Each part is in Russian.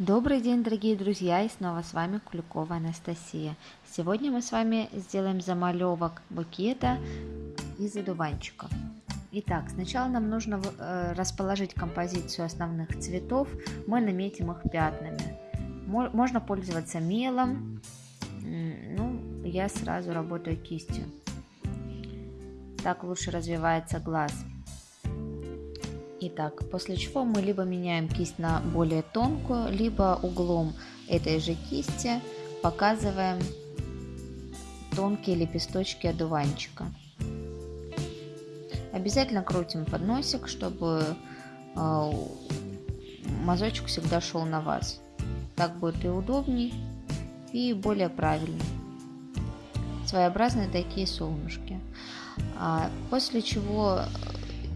Добрый день, дорогие друзья, и снова с вами Куликова Анастасия. Сегодня мы с вами сделаем замалевок букета из одуванчиков. Итак, сначала нам нужно э, расположить композицию основных цветов. Мы наметим их пятнами. Можно пользоваться мелом, ну, я сразу работаю кистью. Так лучше развивается глаз. Итак, после чего мы либо меняем кисть на более тонкую, либо углом этой же кисти показываем тонкие лепесточки одуванчика. Обязательно крутим под носик, чтобы э, мазочек всегда шел на вас. Так будет и удобней, и более правильно. Своеобразные такие солнышки. А после чего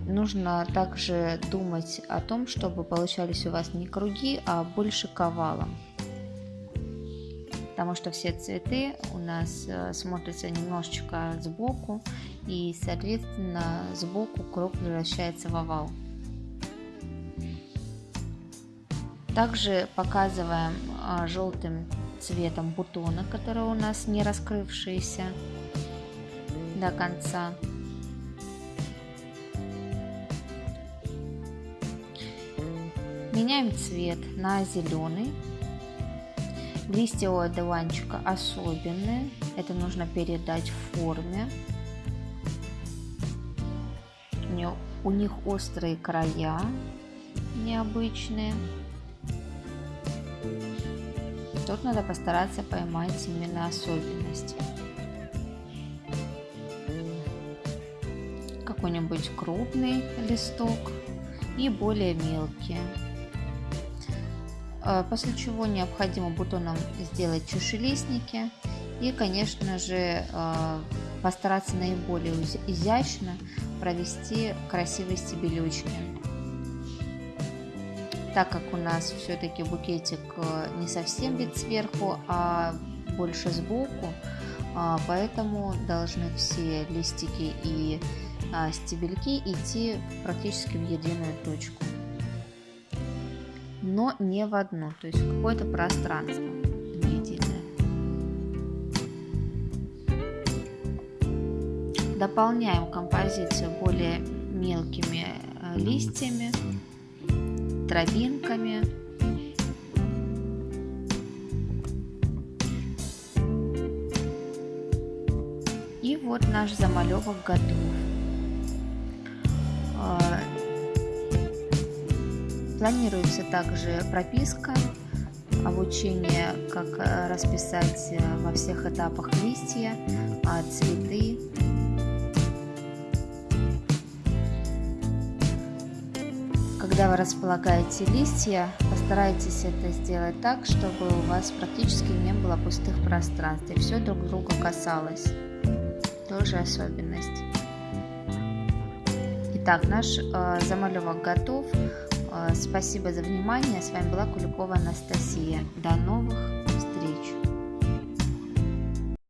Нужно также думать о том, чтобы получались у вас не круги, а больше ковалом. Потому что все цветы у нас э, смотрятся немножечко сбоку, и, соответственно, сбоку круг превращается в овал. Также показываем э, желтым цветом бутоны, которые у нас не раскрывшиеся до конца. Меняем цвет на зеленый. Листья у одуванчика особенные. Это нужно передать в форме. У них острые края необычные. Тут надо постараться поймать именно особенности. Какой-нибудь крупный листок и более мелкие. Э, после чего необходимо бутоном сделать чашелистники и, конечно же, э, постараться наиболее изящно провести красивые стебелючки. Так как у нас все-таки букетик э, не совсем вид сверху, а больше сбоку, поэтому должны все листики и стебельки идти практически в единую точку но не в одну, то есть какое-то пространство единое. Дополняем композицию более мелкими э, листьями, травинками. И вот наш замалевок готов. Планируется также прописка, обучение, как э, расписать э, во всех этапах листья, а, цветы. Когда вы располагаете листья, постарайтесь это сделать так, чтобы у вас практически не было пустых пространств и все друг друга касалось. Тоже особенность. Итак, наш э, замалевок готов. Спасибо за внимание. С вами была Куликова Анастасия. До новых